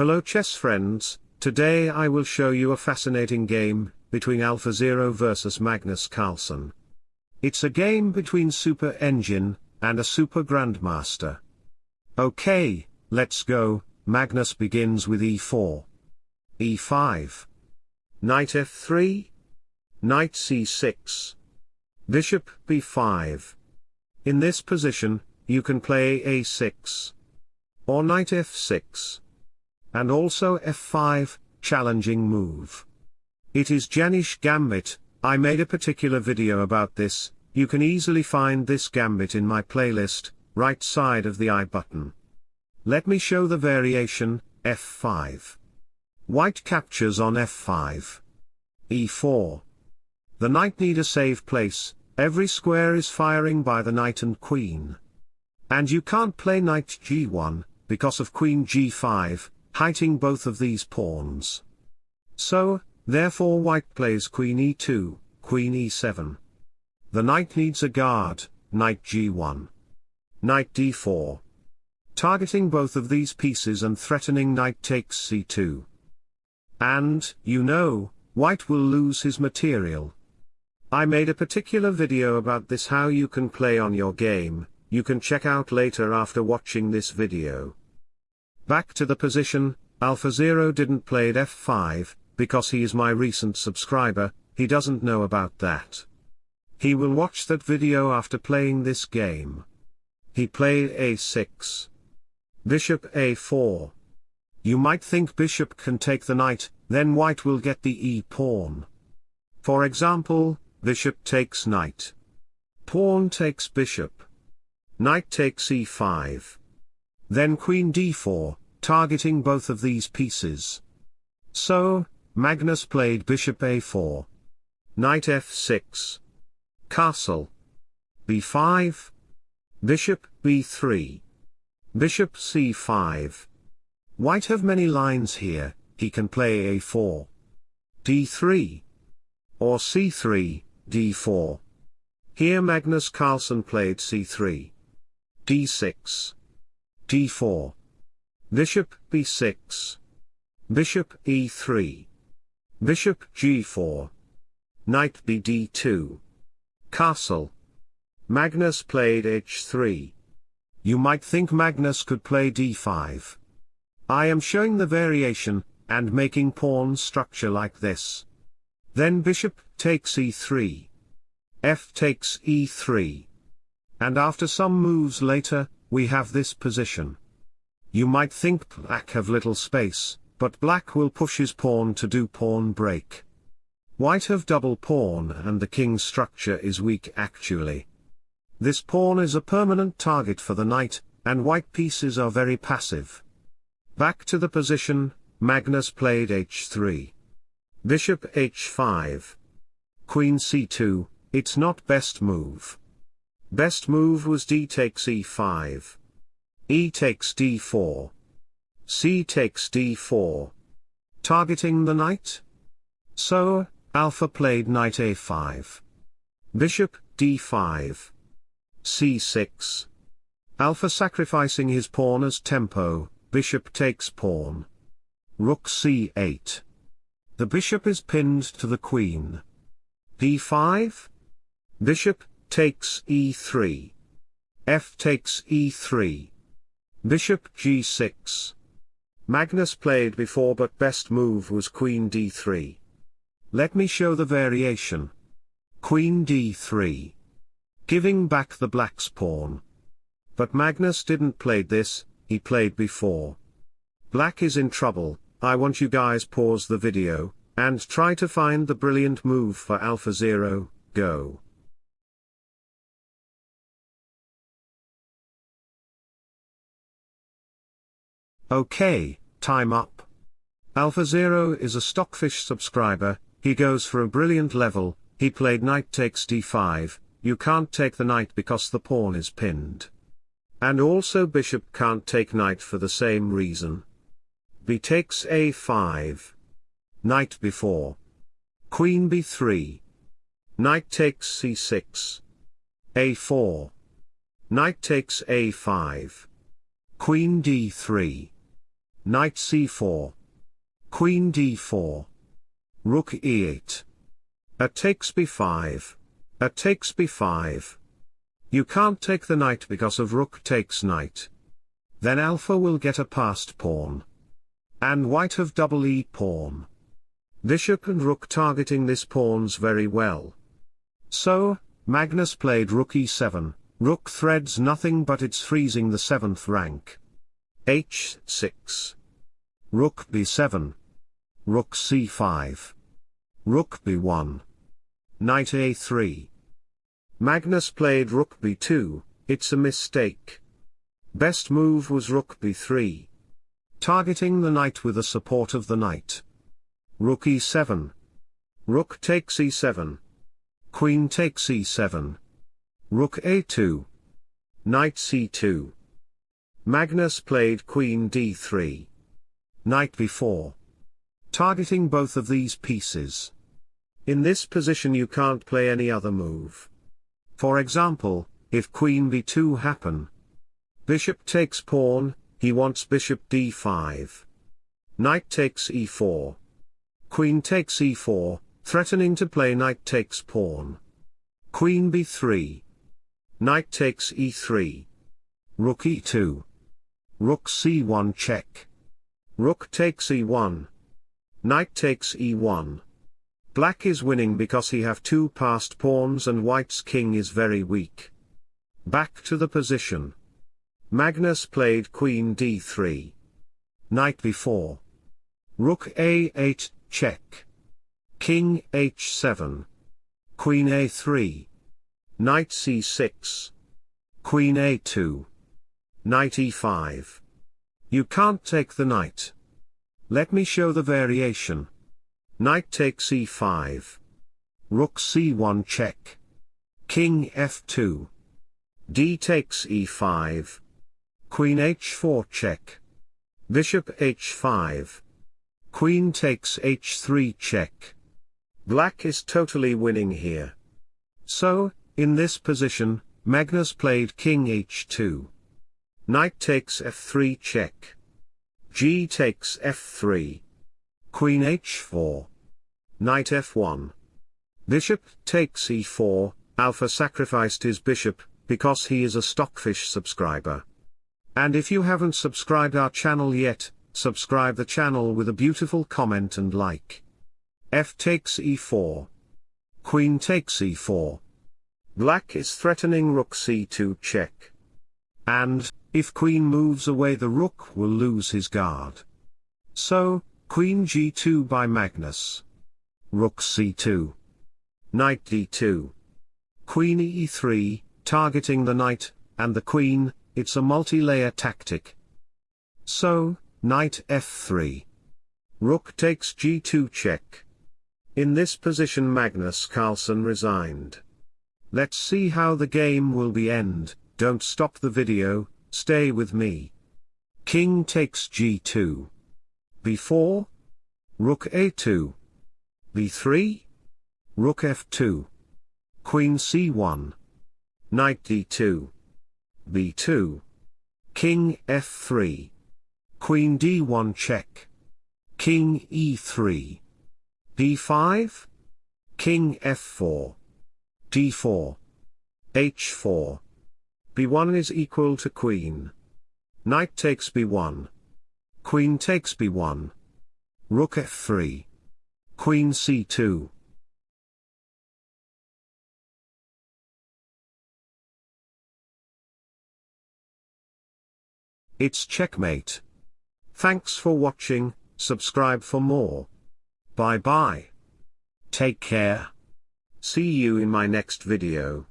Hello chess friends, today I will show you a fascinating game, between AlphaZero vs Magnus Carlsen. It's a game between Super Engine, and a Super Grandmaster. Okay, let's go, Magnus begins with e4. e5. Knight f3. Knight c6. Bishop b5. In this position, you can play a6. Or knight f6 and also f5, challenging move. It is Janisch Gambit, I made a particular video about this, you can easily find this gambit in my playlist, right side of the I button. Let me show the variation, f5. White captures on f5. e4. The knight need a safe place, every square is firing by the knight and queen. And you can't play knight g1, because of queen g5, hiding both of these pawns. So, therefore white plays queen e2, queen e7. The knight needs a guard, knight g1. Knight d4. Targeting both of these pieces and threatening knight takes c2. And, you know, white will lose his material. I made a particular video about this how you can play on your game, you can check out later after watching this video. Back to the position, AlphaZero didn't play f5, because he is my recent subscriber, he doesn't know about that. He will watch that video after playing this game. He played a6. Bishop a4. You might think bishop can take the knight, then white will get the e-pawn. For example, bishop takes knight. Pawn takes bishop. Knight takes e5. Then queen d4, targeting both of these pieces. So, Magnus played bishop a4. Knight f6. Castle. b5. Bishop b3. Bishop c5. White have many lines here, he can play a4. d3. Or c3, d4. Here Magnus Carlsen played c3. d6. d4. Bishop b6. Bishop e3. Bishop g4. Knight bd2. Castle. Magnus played h3. You might think Magnus could play d5. I am showing the variation, and making pawn structure like this. Then bishop takes e3. f takes e3. And after some moves later, we have this position. You might think black have little space, but black will push his pawn to do pawn break. White have double pawn and the king's structure is weak actually. This pawn is a permanent target for the knight, and white pieces are very passive. Back to the position, Magnus played h3. Bishop h5. Queen c2, it's not best move. Best move was d takes e5. E takes d4. C takes d4. Targeting the knight? So, Alpha played knight a5. Bishop, d5. c6. Alpha sacrificing his pawn as tempo, bishop takes pawn. Rook c8. The bishop is pinned to the queen. d5? Bishop, takes e3. f takes e3. Bishop g6. Magnus played before but best move was queen d3. Let me show the variation. Queen d3. Giving back the black's pawn. But Magnus didn't play this, he played before. Black is in trouble, I want you guys pause the video, and try to find the brilliant move for AlphaZero, go. Okay, time up. AlphaZero is a Stockfish subscriber, he goes for a brilliant level, he played knight takes d5, you can't take the knight because the pawn is pinned. And also bishop can't take knight for the same reason. b takes a5. Knight b4. Queen b3. Knight takes c6. a4. Knight takes a5. Queen d3. Knight c4. Queen d4. Rook e8. A takes b5. A takes b5. You can't take the knight because of rook takes knight. Then alpha will get a passed pawn. And white have double e pawn. Bishop and rook targeting this pawns very well. So, Magnus played rook e7, rook threads nothing but it's freezing the 7th rank. H6. Rook b7. Rook c5. Rook b1. Knight a3. Magnus played rook b2, it's a mistake. Best move was rook b3. Targeting the knight with the support of the knight. Rook e7. Rook takes e7. Queen takes e7. Rook a2. Knight c2. Magnus played queen d3. Knight b4. Targeting both of these pieces. In this position you can't play any other move. For example, if queen b2 happen, Bishop takes pawn, he wants bishop d5. Knight takes e4. Queen takes e4, threatening to play knight takes pawn. Queen b3. Knight takes e3. Rook e2. Rook c1 check. Rook takes e1. Knight takes e1. Black is winning because he have two passed pawns and white's king is very weak. Back to the position. Magnus played queen d3. Knight b4. Rook a8, check. King h7. Queen a3. Knight c6. Queen a2. Knight e5. You can't take the knight. Let me show the variation. Knight takes e5. Rook c1 check. King f2. d takes e5. Queen h4 check. Bishop h5. Queen takes h3 check. Black is totally winning here. So, in this position, Magnus played king h2. Knight takes f3 check. g takes f3. Queen h4. Knight f1. Bishop takes e4, Alpha sacrificed his bishop, because he is a Stockfish subscriber. And if you haven't subscribed our channel yet, subscribe the channel with a beautiful comment and like. f takes e4. Queen takes e4. Black is threatening rook c2 check. And, if queen moves away the rook will lose his guard. So, queen g2 by Magnus. Rook c2. Knight d2. Queen e3, targeting the knight, and the queen, it's a multi-layer tactic. So, knight f3. Rook takes g2 check. In this position Magnus Carlsen resigned. Let's see how the game will be end, don't stop the video, stay with me. King takes g2. b4. Rook a2. b3. Rook f2. Queen c1. Knight d2 b2. King f3. Queen d1 check. King e3. d5. King f4. d4. h4. B1 is equal to queen. Knight takes b1. Queen takes b1. Rook f3. Queen c2. It's checkmate. Thanks for watching, subscribe for more. Bye bye. Take care. See you in my next video.